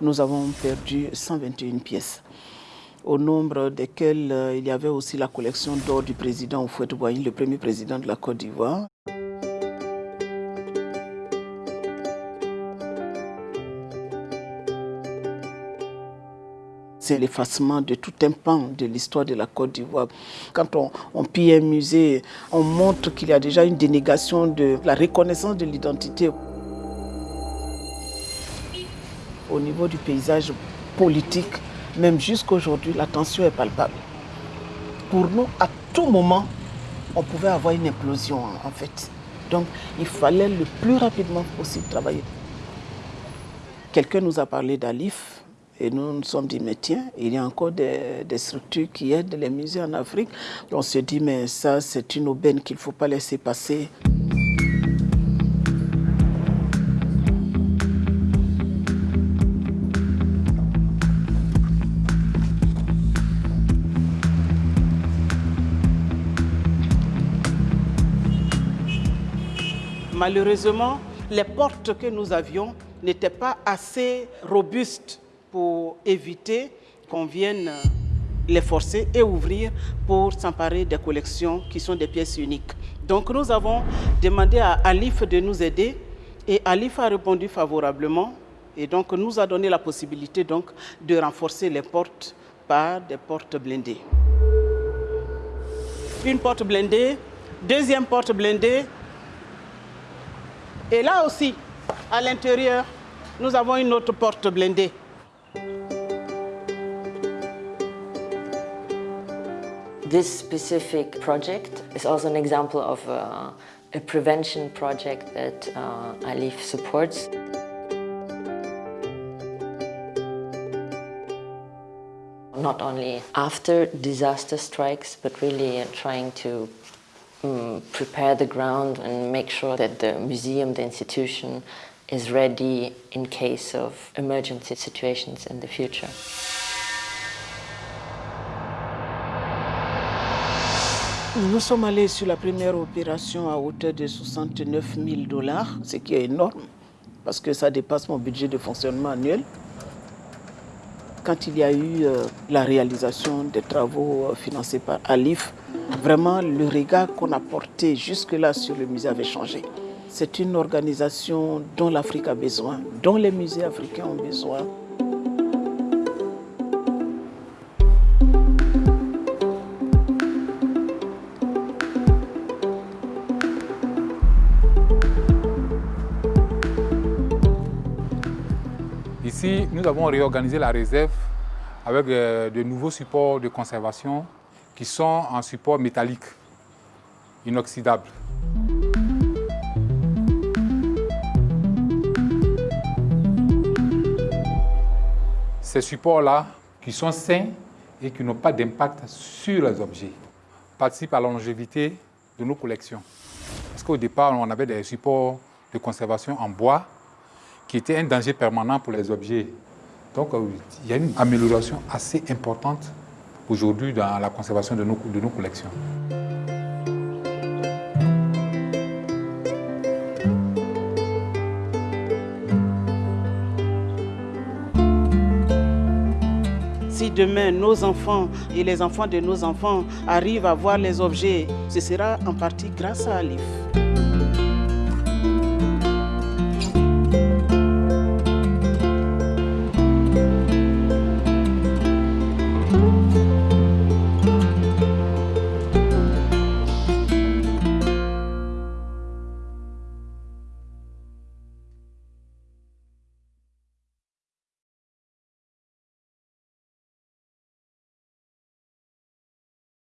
nous avons perdu 121 pièces au nombre desquelles euh, il y avait aussi la collection d'or du président Oufouette-Boigny, le premier président de la Côte d'Ivoire. c'est l'effacement de tout un pan de l'histoire de la Côte d'Ivoire. Quand on, on, pille un musée, on montre qu'il y a déjà une dénégation de la reconnaissance de l'identité. Au niveau du paysage politique, même jusqu'aujourd'hui, la tension est palpable. Pour nous, à tout moment, on pouvait avoir une implosion en fait. Donc, il fallait le plus rapidement possible travailler. Quelqu'un nous a parlé d'Alif, et nous nous sommes dit, mais tiens, il y a encore des, des, structures qui aident les musées en Afrique. On se dit, mais ça, c'est une aubaine qu'il ne faut pas laisser passer. Malheureusement, les portes que nous avions n'étaient pas assez robustes pour éviter qu'on vienne les forcer et ouvrir pour s'emparer des collections qui sont des pièces uniques. Donc nous avons demandé à Alif de nous aider et Alif a répondu favorablement et donc nous a donné la possibilité donc de renforcer les portes par des portes blindées. Une porte blindée, deuxième porte blindée et là aussi, à l'intérieur, nous avons une autre porte blindée. This specific project is also an example of a, a prevention project that uh, ALIF supports. Not only after disaster strikes, but really trying to prepare the ground and make sure that the museum, the institution, is ready in case of emergency situations in the future. Nous sommes allés sur la première opération à hauteur de 69 000 dollars, ce qui est énorme parce que ça dépasse mon budget de fonctionnement annuel. Quand il y a eu euh, la réalisation des travaux euh, financés par Alif, vraiment le regard qu'on a porté jusque-là sur le musée avait changé. C'est une organisation dont l'Afrique a besoin, dont les musées africains ont besoin. Ici, nous avons réorganisé la réserve avec euh, de nouveaux supports de conservation qui sont en support métallique, inoxydable. Ces supports-là, qui sont sains et qui n'ont pas d'impact sur les objets, participent à la longévité de nos collections. Parce qu'au départ, on avait des supports de conservation en bois qui étaient un danger permanent pour les objets. Donc, euh, il y a une amélioration assez importante aujourd'hui dans la conservation de nos, collections. Si demain nos enfants et les enfants de nos enfants arrivent à voir les objets, ce sera en partie grâce à Alif.